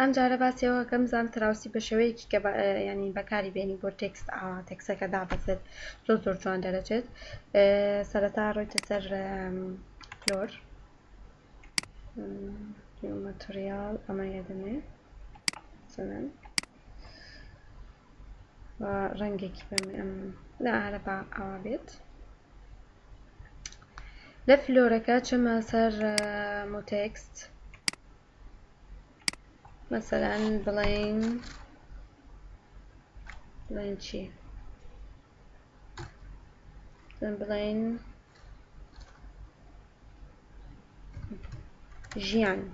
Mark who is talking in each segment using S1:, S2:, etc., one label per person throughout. S1: ئەم جارە باسیەوە کەم زان تراوسی بە شێوەیەکی کە ینی بەکاری بێنی بۆ تێکست تێکسەکە دابەزێت زۆر زۆر جوان دەرەچێت سەرەتا ڕۆیتە سەر فلۆر مەتریال ئەمە دەمێ سەن ڕەنگێکی بەمێ ئەم لەعاە با ئاوا بێت لە فلۆرەکە چمە سەر مۆتێکست مثلا بلين بلين شي بلين جيان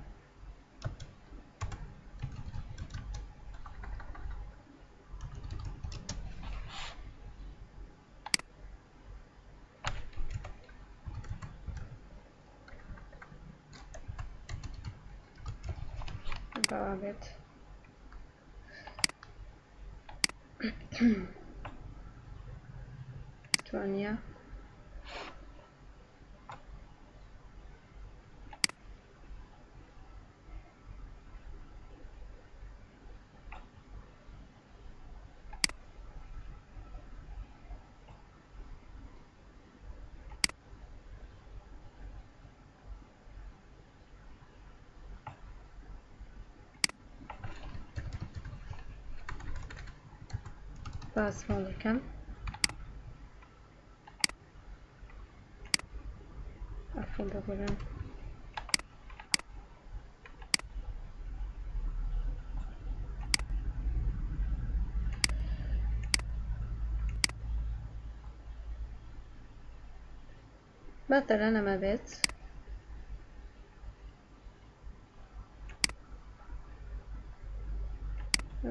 S1: باوا بێت توانە That's all I can. After the button.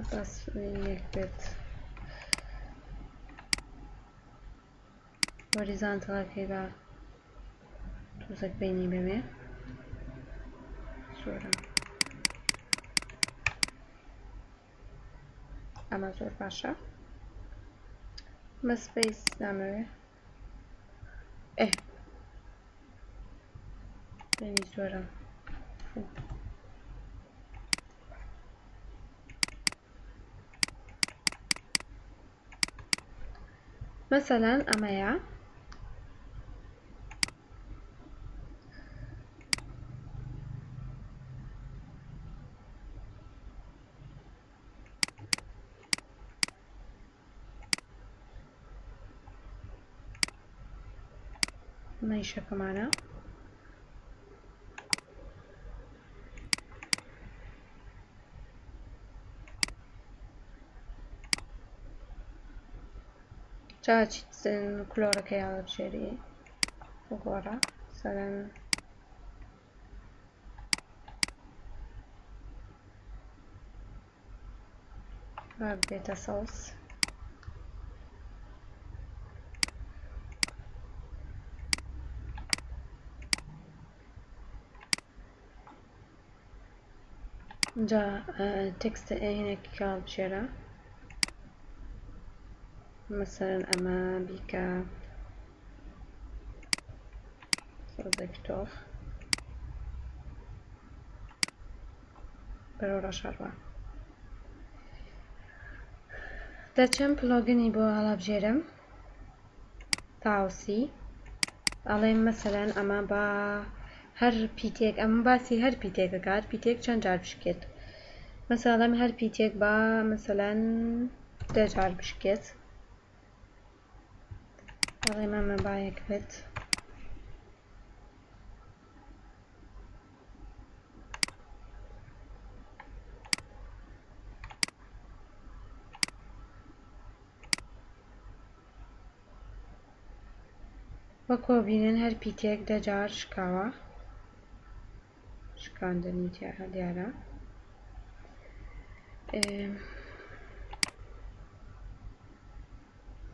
S1: That's مبات بس horizontal كده توثق بيني بمي صورة أما صورة عشرة ما سبيس نعمل إيه بيني صورة فوق مثلا أمايا Deixa a já già ci il que che ha agora será vai la beta sauce Ca tekste hinek kalçera. Mesela ama bika burada kitap. بەرەو ڕەشەڕوە دەچم پلۆگنی بۆ هەڵابژێرم تاوسی ئەڵێ مەسەلەن ئەمە با هەر پیتێک ئەم باسی هەر پیتێکە کات پیتێک چەند جار بشکێت مەساڵم هەر پیتێک با مثلەن دەجار بشکێت ڕێمەمە باەک بێت. وەکۆبینن هەر پیتێک دەجار شکاوە شکاندن وتیاە دیارە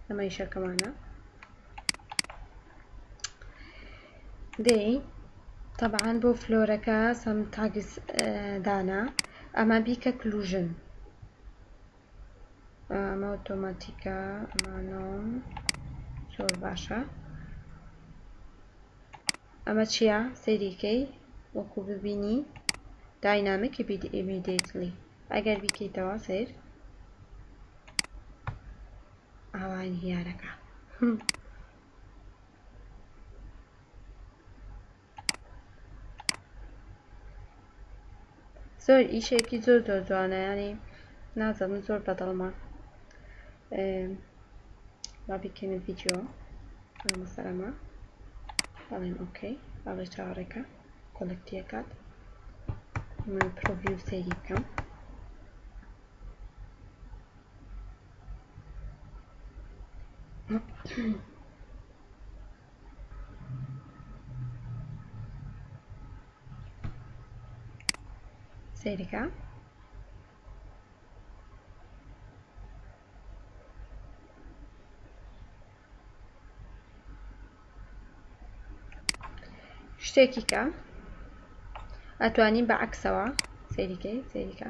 S1: ئەمە یشەکەمانە دەی طبعاان بۆ فلۆرەکە سم تاگز دانا ئەمە بیکە کلوژن ئەمە ئۆتۆماتیکە ئەمانۆم زۆر باشە ئەمە چییە سەیریکەی وخب بینی dynamic immediately اگر بی که توا سر اوان هیارکا زۆر ئیشێکی زۆر زۆر جوانە ینی نازەم زۆر بەدڵمە با بکەن ڤیددیو مەسەرەمە بەڵێن ئۆکەی بەڵێ چاوەڕێکە کۆلکتیەکەت من پرۆڤیو سەیری بکەم سەیرەکە شتێکی کە ئەتوانین بە عکسەوە سەیریکە سەیریکە